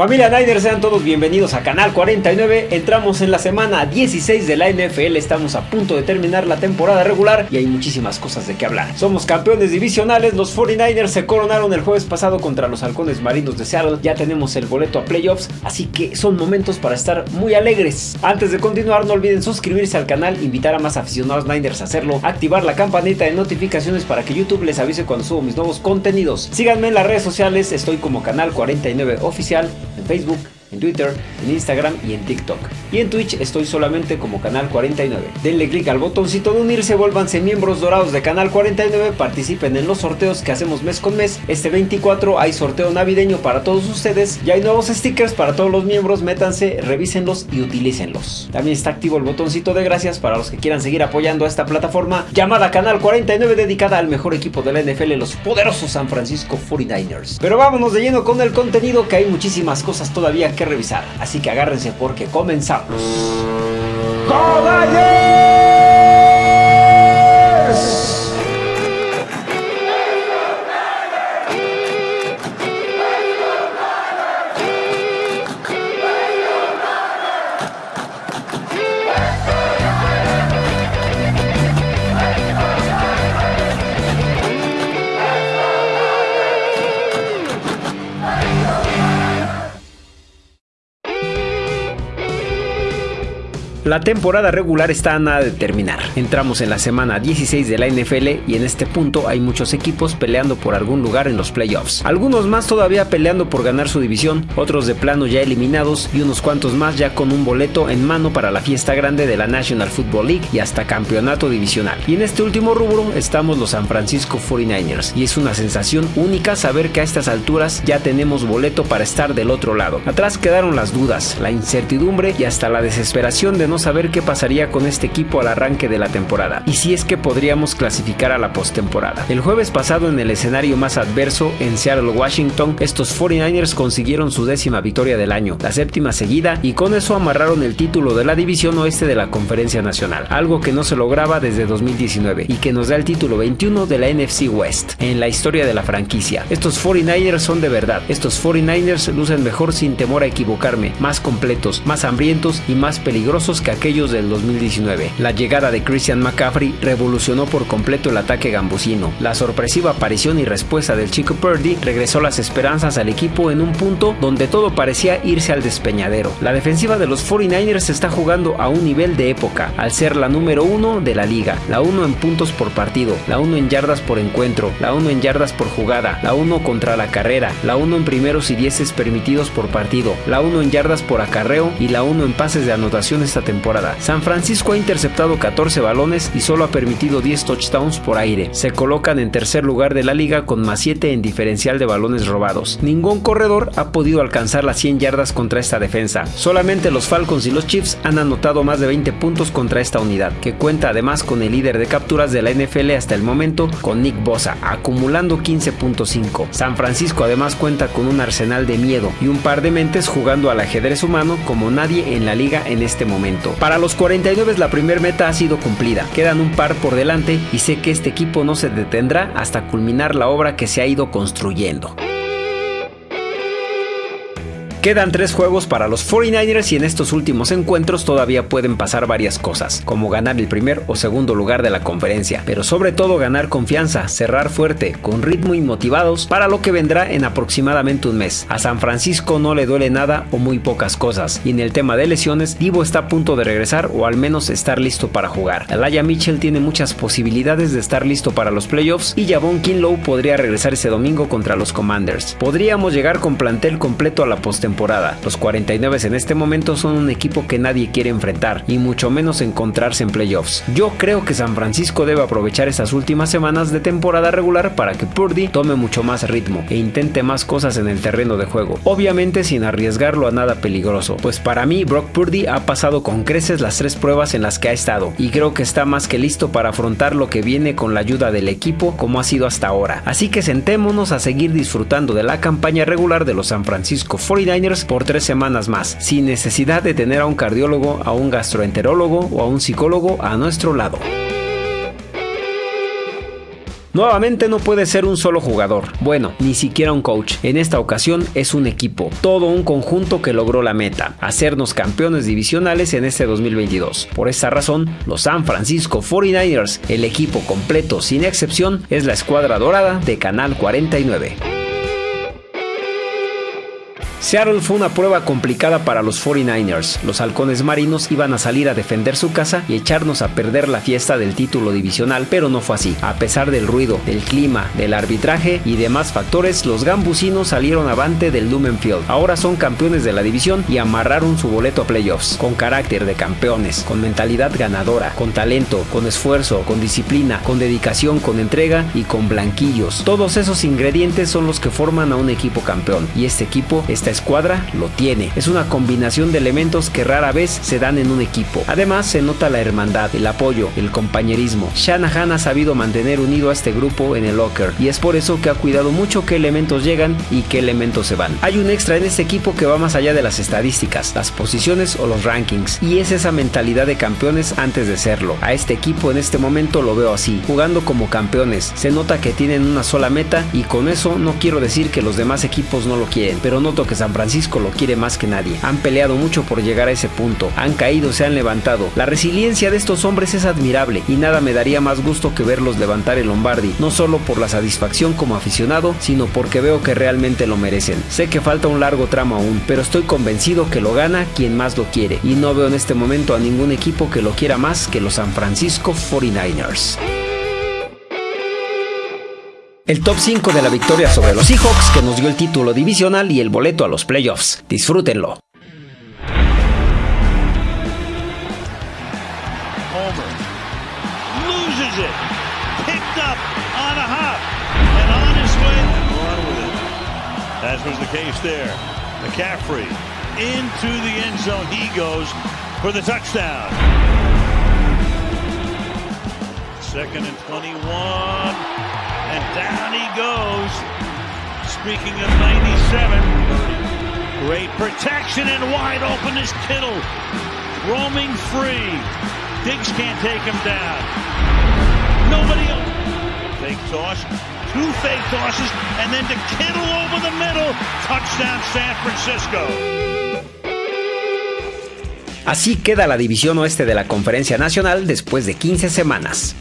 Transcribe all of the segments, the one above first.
Familia Niners, sean todos bienvenidos a Canal 49. Entramos en la semana 16 de la NFL, estamos a punto de terminar la temporada regular y hay muchísimas cosas de qué hablar. Somos campeones divisionales, los 49ers se coronaron el jueves pasado contra los halcones marinos de Seattle, ya tenemos el boleto a playoffs, así que son momentos para estar muy alegres. Antes de continuar, no olviden suscribirse al canal, invitar a más aficionados Niners a hacerlo, activar la campanita de notificaciones para que YouTube les avise cuando subo mis nuevos contenidos. Síganme en las redes sociales, estoy como Canal 49 Oficial en Facebook, en Twitter, en Instagram y en TikTok. Y en Twitch estoy solamente como Canal 49. Denle click al botoncito de unirse, vuélvanse miembros dorados de Canal 49, participen en los sorteos que hacemos mes con mes. Este 24 hay sorteo navideño para todos ustedes y hay nuevos stickers para todos los miembros, métanse, revísenlos y utilícenlos. También está activo el botoncito de gracias para los que quieran seguir apoyando a esta plataforma llamada Canal 49 dedicada al mejor equipo de la NFL, los poderosos San Francisco 49ers. Pero vámonos de lleno con el contenido que hay muchísimas cosas todavía que revisar, así que agárrense porque comenzamos. La temporada regular está a nada de terminar. Entramos en la semana 16 de la NFL y en este punto hay muchos equipos peleando por algún lugar en los playoffs. Algunos más todavía peleando por ganar su división, otros de plano ya eliminados y unos cuantos más ya con un boleto en mano para la fiesta grande de la National Football League y hasta campeonato divisional. Y en este último rubro estamos los San Francisco 49ers y es una sensación única saber que a estas alturas ya tenemos boleto para estar del otro lado. Atrás quedaron las dudas, la incertidumbre y hasta la desesperación de no saber qué pasaría con este equipo al arranque de la temporada y si es que podríamos clasificar a la postemporada. El jueves pasado en el escenario más adverso en Seattle, Washington, estos 49ers consiguieron su décima victoria del año, la séptima seguida y con eso amarraron el título de la división oeste de la Conferencia Nacional, algo que no se lograba desde 2019 y que nos da el título 21 de la NFC West en la historia de la franquicia. Estos 49ers son de verdad, estos 49ers lucen mejor sin temor a equivocarme, más completos, más hambrientos y más peligrosos que aquellos del 2019. La llegada de Christian McCaffrey revolucionó por completo el ataque gambusino. La sorpresiva aparición y respuesta del chico Purdy regresó las esperanzas al equipo en un punto donde todo parecía irse al despeñadero. La defensiva de los 49ers está jugando a un nivel de época, al ser la número uno de la liga, la uno en puntos por partido, la uno en yardas por encuentro, la uno en yardas por jugada, la uno contra la carrera, la uno en primeros y dieces permitidos por partido, la uno en yardas por acarreo y la uno en pases de anotación esta temporada San Francisco ha interceptado 14 balones y solo ha permitido 10 touchdowns por aire. Se colocan en tercer lugar de la liga con más 7 en diferencial de balones robados. Ningún corredor ha podido alcanzar las 100 yardas contra esta defensa. Solamente los Falcons y los Chiefs han anotado más de 20 puntos contra esta unidad, que cuenta además con el líder de capturas de la NFL hasta el momento, con Nick Bosa, acumulando 15.5. San Francisco además cuenta con un arsenal de miedo y un par de mentes jugando al ajedrez humano como nadie en la liga en este momento. Para los 49 la primera meta ha sido cumplida, quedan un par por delante y sé que este equipo no se detendrá hasta culminar la obra que se ha ido construyendo. Quedan tres juegos para los 49ers y en estos últimos encuentros todavía pueden pasar varias cosas, como ganar el primer o segundo lugar de la conferencia, pero sobre todo ganar confianza, cerrar fuerte, con ritmo y motivados para lo que vendrá en aproximadamente un mes. A San Francisco no le duele nada o muy pocas cosas, y en el tema de lesiones, Divo está a punto de regresar o al menos estar listo para jugar. Alaya Mitchell tiene muchas posibilidades de estar listo para los playoffs y Javon Kinlow podría regresar ese domingo contra los Commanders. Podríamos llegar con plantel completo a la postemporada los 49 en este momento son un equipo que nadie quiere enfrentar y mucho menos encontrarse en playoffs. Yo creo que San Francisco debe aprovechar estas últimas semanas de temporada regular para que Purdy tome mucho más ritmo e intente más cosas en el terreno de juego, obviamente sin arriesgarlo a nada peligroso, pues para mí Brock Purdy ha pasado con creces las tres pruebas en las que ha estado y creo que está más que listo para afrontar lo que viene con la ayuda del equipo como ha sido hasta ahora. Así que sentémonos a seguir disfrutando de la campaña regular de los San Francisco 49 por tres semanas más, sin necesidad de tener a un cardiólogo, a un gastroenterólogo o a un psicólogo a nuestro lado. Nuevamente no puede ser un solo jugador, bueno, ni siquiera un coach. En esta ocasión es un equipo, todo un conjunto que logró la meta, hacernos campeones divisionales en este 2022. Por esta razón, los San Francisco 49ers, el equipo completo sin excepción, es la escuadra dorada de Canal 49. Seattle fue una prueba complicada para los 49ers. Los halcones marinos iban a salir a defender su casa y echarnos a perder la fiesta del título divisional, pero no fue así. A pesar del ruido, del clima, del arbitraje y demás factores, los gambusinos salieron avante del Lumen Field. Ahora son campeones de la división y amarraron su boleto a playoffs, con carácter de campeones, con mentalidad ganadora, con talento, con esfuerzo, con disciplina, con dedicación, con entrega y con blanquillos. Todos esos ingredientes son los que forman a un equipo campeón y este equipo está escuadra lo tiene. Es una combinación de elementos que rara vez se dan en un equipo. Además se nota la hermandad, el apoyo, el compañerismo. Shanahan ha sabido mantener unido a este grupo en el locker y es por eso que ha cuidado mucho qué elementos llegan y qué elementos se van. Hay un extra en este equipo que va más allá de las estadísticas, las posiciones o los rankings y es esa mentalidad de campeones antes de serlo. A este equipo en este momento lo veo así, jugando como campeones. Se nota que tienen una sola meta y con eso no quiero decir que los demás equipos no lo quieren, pero noto que San Francisco lo quiere más que nadie. Han peleado mucho por llegar a ese punto, han caído, se han levantado. La resiliencia de estos hombres es admirable y nada me daría más gusto que verlos levantar el Lombardi, no solo por la satisfacción como aficionado, sino porque veo que realmente lo merecen. Sé que falta un largo tramo aún, pero estoy convencido que lo gana quien más lo quiere y no veo en este momento a ningún equipo que lo quiera más que los San Francisco 49ers. El top 5 de la victoria sobre los Seahawks que nos dio el título divisional y el boleto a los playoffs. Disfrútenlo. McCaffrey into the end zone. He goes for the touchdown. Second and 21. Down he goes. Speaking of 97, great protection and wide open is Kittle. Roaming free. Diggs can't take him down. Nobody else. Fake toss. Two fake tosses. And then to Kittle over the middle. Touchdown San Francisco. Así queda la división oeste de la Conferencia Nacional después de 15 semanas.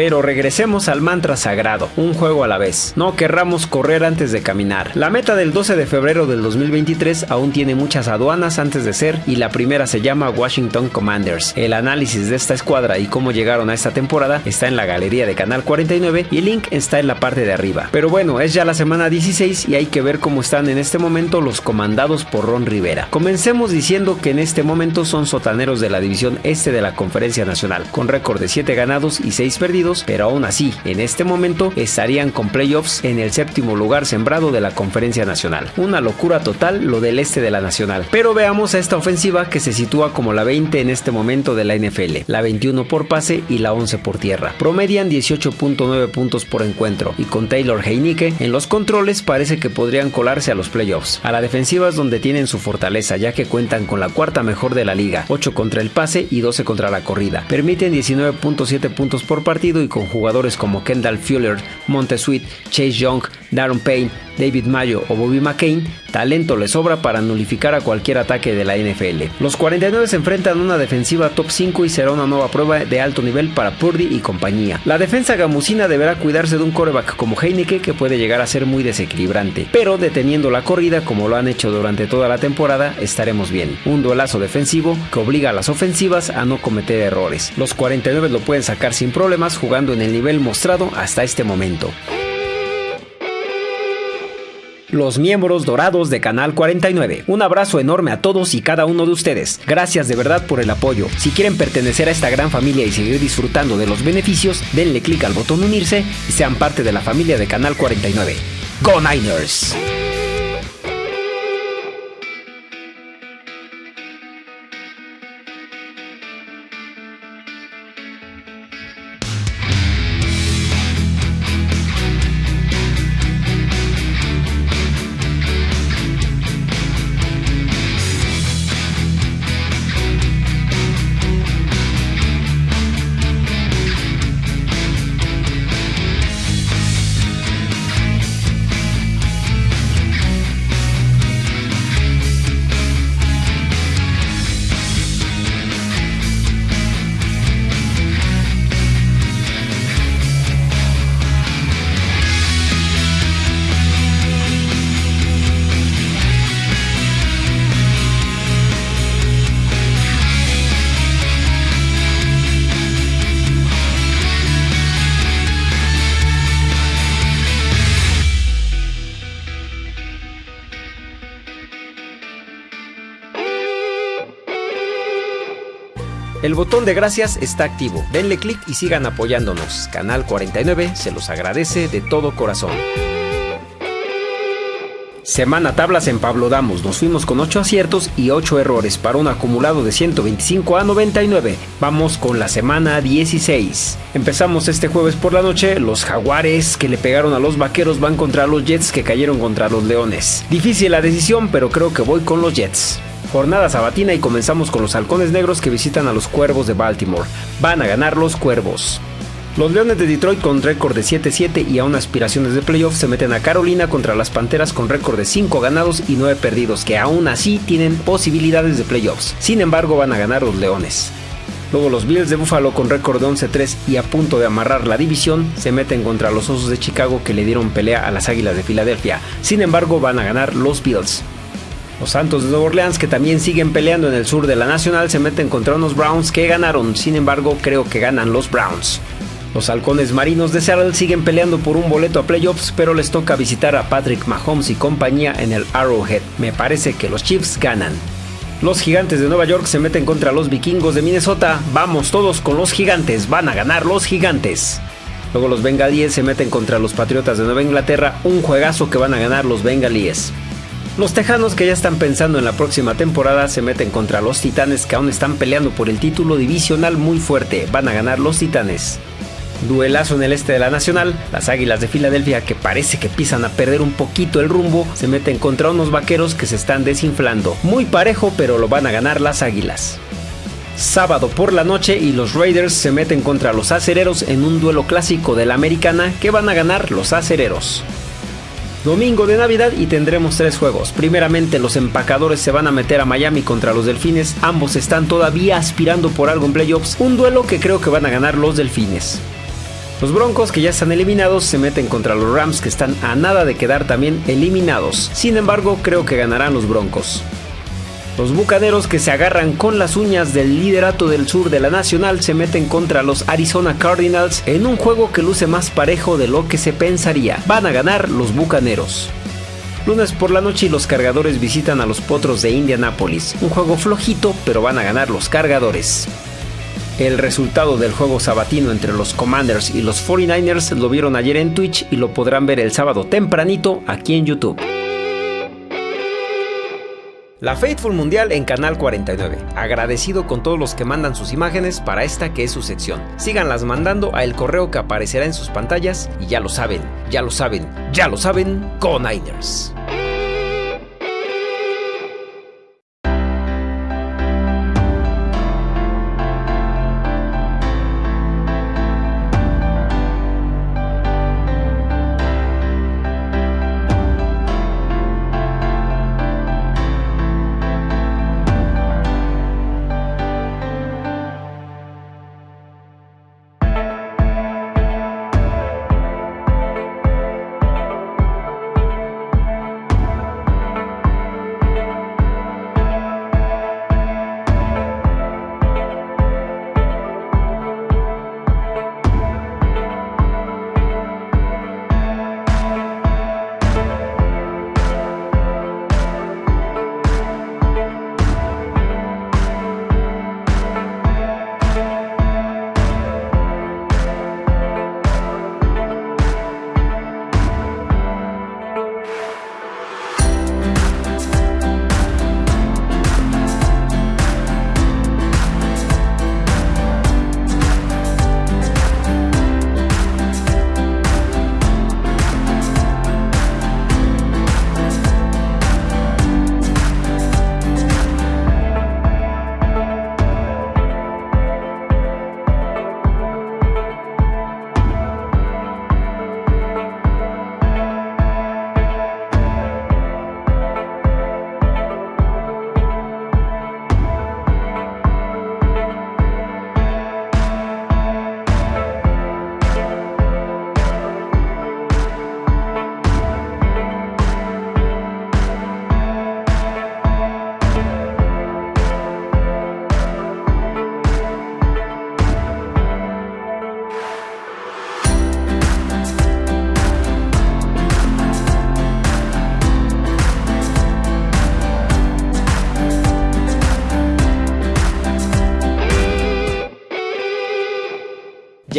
Pero regresemos al mantra sagrado, un juego a la vez. No querramos correr antes de caminar. La meta del 12 de febrero del 2023 aún tiene muchas aduanas antes de ser y la primera se llama Washington Commanders. El análisis de esta escuadra y cómo llegaron a esta temporada está en la galería de Canal 49 y el link está en la parte de arriba. Pero bueno, es ya la semana 16 y hay que ver cómo están en este momento los comandados por Ron Rivera. Comencemos diciendo que en este momento son sotaneros de la división este de la Conferencia Nacional, con récord de 7 ganados y 6 perdidos pero aún así, en este momento estarían con playoffs en el séptimo lugar sembrado de la Conferencia Nacional. Una locura total lo del este de la Nacional. Pero veamos a esta ofensiva que se sitúa como la 20 en este momento de la NFL, la 21 por pase y la 11 por tierra. Promedian 18.9 puntos por encuentro y con Taylor Heineke en los controles parece que podrían colarse a los playoffs. A la defensiva es donde tienen su fortaleza ya que cuentan con la cuarta mejor de la liga, 8 contra el pase y 12 contra la corrida. Permiten 19.7 puntos por partido y con jugadores como Kendall Fuller, Montesuit, Chase Young, Darren Payne, David Mayo o Bobby McCain, talento le sobra para nulificar a cualquier ataque de la NFL. Los 49 se enfrentan a una defensiva top 5 y será una nueva prueba de alto nivel para Purdy y compañía. La defensa gamusina deberá cuidarse de un coreback como Heineke que puede llegar a ser muy desequilibrante, pero deteniendo la corrida como lo han hecho durante toda la temporada estaremos bien. Un duelazo defensivo que obliga a las ofensivas a no cometer errores. Los 49 lo pueden sacar sin problemas jugando en el nivel mostrado hasta este momento los miembros dorados de Canal 49. Un abrazo enorme a todos y cada uno de ustedes. Gracias de verdad por el apoyo. Si quieren pertenecer a esta gran familia y seguir disfrutando de los beneficios, denle clic al botón unirse y sean parte de la familia de Canal 49. ¡Go Niners! El botón de gracias está activo. Denle clic y sigan apoyándonos. Canal 49 se los agradece de todo corazón. Semana tablas en Pablo Damos. Nos fuimos con 8 aciertos y 8 errores para un acumulado de 125 a 99. Vamos con la semana 16. Empezamos este jueves por la noche. Los Jaguares que le pegaron a los Vaqueros van contra los Jets que cayeron contra los Leones. Difícil la decisión, pero creo que voy con los Jets. Jornada sabatina y comenzamos con los Halcones Negros que visitan a los Cuervos de Baltimore. Van a ganar los Cuervos. Los Leones de Detroit con récord de 7-7 y aún aspiraciones de playoff se meten a Carolina contra las Panteras con récord de 5 ganados y 9 perdidos, que aún así tienen posibilidades de playoffs. Sin embargo, van a ganar los Leones. Luego los Bills de Buffalo con récord de 11-3 y a punto de amarrar la división se meten contra los Osos de Chicago que le dieron pelea a las Águilas de Filadelfia. Sin embargo van a ganar los Bills. Los Santos de Nueva Orleans, que también siguen peleando en el sur de la Nacional, se meten contra unos Browns que ganaron. Sin embargo, creo que ganan los Browns. Los halcones marinos de Seattle siguen peleando por un boleto a playoffs, pero les toca visitar a Patrick Mahomes y compañía en el Arrowhead. Me parece que los Chiefs ganan. Los gigantes de Nueva York se meten contra los vikingos de Minnesota. Vamos todos con los gigantes, van a ganar los gigantes. Luego los bengalíes se meten contra los patriotas de Nueva Inglaterra, un juegazo que van a ganar los bengalíes. Los Tejanos que ya están pensando en la próxima temporada se meten contra los Titanes que aún están peleando por el título divisional muy fuerte. Van a ganar los Titanes. Duelazo en el este de la Nacional, las Águilas de Filadelfia que parece que pisan a perder un poquito el rumbo, se meten contra unos vaqueros que se están desinflando. Muy parejo, pero lo van a ganar las Águilas. Sábado por la noche y los Raiders se meten contra los acereros en un duelo clásico de la americana que van a ganar los acereros. Domingo de Navidad y tendremos tres juegos. Primeramente los empacadores se van a meter a Miami contra los Delfines. Ambos están todavía aspirando por algo en playoffs. Un duelo que creo que van a ganar los Delfines. Los Broncos que ya están eliminados se meten contra los Rams que están a nada de quedar también eliminados. Sin embargo, creo que ganarán los Broncos. Los Bucaneros que se agarran con las uñas del liderato del sur de la Nacional se meten contra los Arizona Cardinals en un juego que luce más parejo de lo que se pensaría. Van a ganar los Bucaneros. Lunes por la noche los cargadores visitan a los Potros de Indianápolis. Un juego flojito, pero van a ganar los cargadores. El resultado del juego sabatino entre los Commanders y los 49ers lo vieron ayer en Twitch y lo podrán ver el sábado tempranito aquí en YouTube. La Faithful Mundial en Canal 49. Agradecido con todos los que mandan sus imágenes para esta que es su sección. Síganlas mandando a el correo que aparecerá en sus pantallas y ya lo saben, ya lo saben, ya lo saben, con Niners.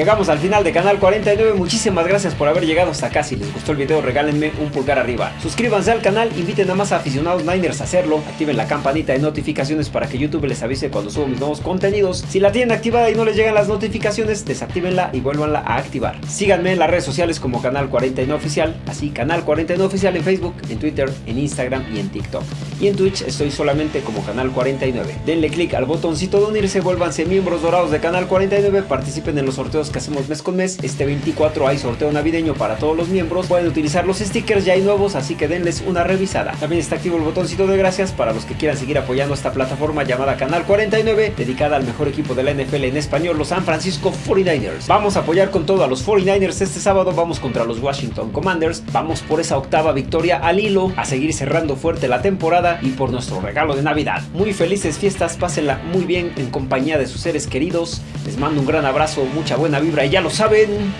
Llegamos al final de Canal 49, muchísimas gracias por haber llegado hasta acá. Si les gustó el video regálenme un pulgar arriba. Suscríbanse al canal, inviten a más aficionados Niners a hacerlo. Activen la campanita de notificaciones para que YouTube les avise cuando subo mis nuevos contenidos. Si la tienen activada y no les llegan las notificaciones, desactívenla y vuélvanla a activar. Síganme en las redes sociales como Canal 49 Oficial, así Canal 49 Oficial en Facebook, en Twitter, en Instagram y en TikTok. Y en Twitch estoy solamente como Canal 49. Denle click al botoncito de unirse, vuélvanse miembros dorados de Canal 49, participen en los sorteos que hacemos mes con mes. Este 24 hay sorteo navideño para todos los miembros. Pueden utilizar los stickers, ya hay nuevos, así que denles una revisada. También está activo el botoncito de gracias para los que quieran seguir apoyando esta plataforma llamada Canal 49, dedicada al mejor equipo de la NFL en español, los San Francisco 49ers. Vamos a apoyar con todo a los 49ers este sábado, vamos contra los Washington Commanders, vamos por esa octava victoria al hilo, a seguir cerrando fuerte la temporada y por nuestro regalo de Navidad. Muy felices fiestas, pásenla muy bien en compañía de sus seres queridos. Les mando un gran abrazo, mucha buena vibra y ya lo saben...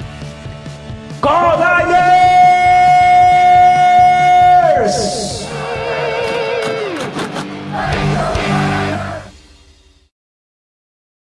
¡Codayers!